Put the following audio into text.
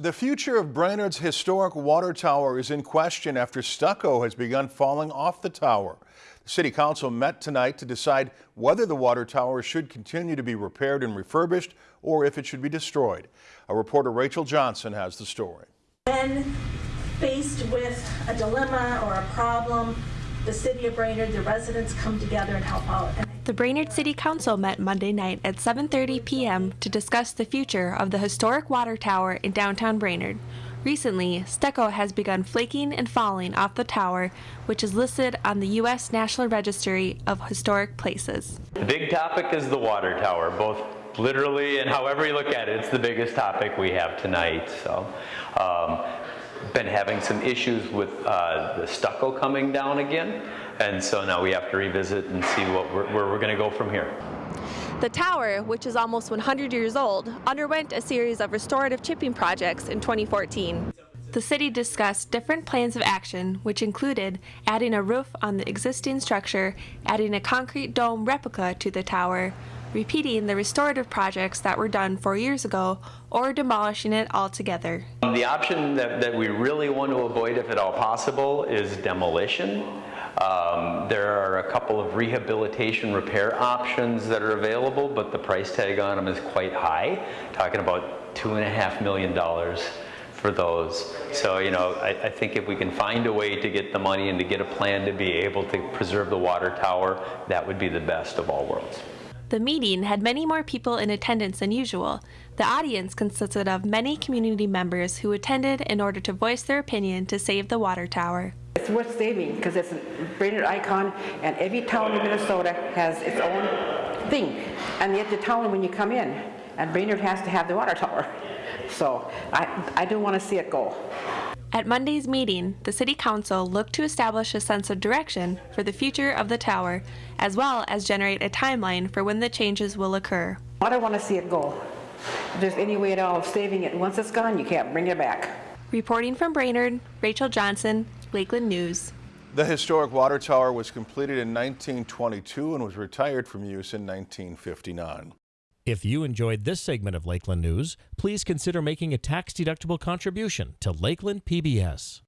The future of Brainerd's historic water tower is in question after stucco has begun falling off the tower. The city council met tonight to decide whether the water tower should continue to be repaired and refurbished or if it should be destroyed. Our reporter Rachel Johnson has the story. When faced with a dilemma or a problem, the city of Brainerd, the residents come together and help out. And The Brainerd City Council met Monday night at 7:30 p.m. to discuss the future of the historic water tower in downtown Brainerd. Recently, stucco has begun flaking and falling off the tower, which is listed on the U.S. National Registry of Historic Places. The big topic is the water tower, both literally and however you look at it, it's the biggest topic we have tonight. So, um, been having some issues with uh, the stucco coming down again, and so now we have to revisit and see what we're, where we're going to go from here. The tower, which is almost 100 years old, underwent a series of restorative chipping projects in 2014. The city discussed different plans of action, which included adding a roof on the existing structure, adding a concrete dome replica to the tower, repeating the restorative projects that were done four years ago, or demolishing it altogether. The option that, that we really want to avoid, if at all possible, is demolition. Um, there are a couple of rehabilitation repair options that are available, but the price tag on them is quite high, talking about two and a half million dollars for those. So, you know, I, I, think if we can find a way to get the money and to get a plan to be able to preserve the water tower, that would be the best of all worlds. The meeting had many more people in attendance than usual. The audience consisted of many community members who attended in order to voice their opinion to save the water tower. It's worth saving because it's a Brainerd icon and every town in Minnesota has its own thing. And yet the town when you come in, and Brainerd has to have the water tower. So I, I do want to see it go. At Monday's meeting, the City Council looked to establish a sense of direction for the future of the tower, as well as generate a timeline for when the changes will occur. I don't want to see it go. If there's any way at all of saving it, once it's gone, you can't bring it back. Reporting from Brainerd, Rachel Johnson, Lakeland News. The historic water tower was completed in 1922 and was retired from use in 1959. If you enjoyed this segment of Lakeland News, please consider making a tax-deductible contribution to Lakeland PBS.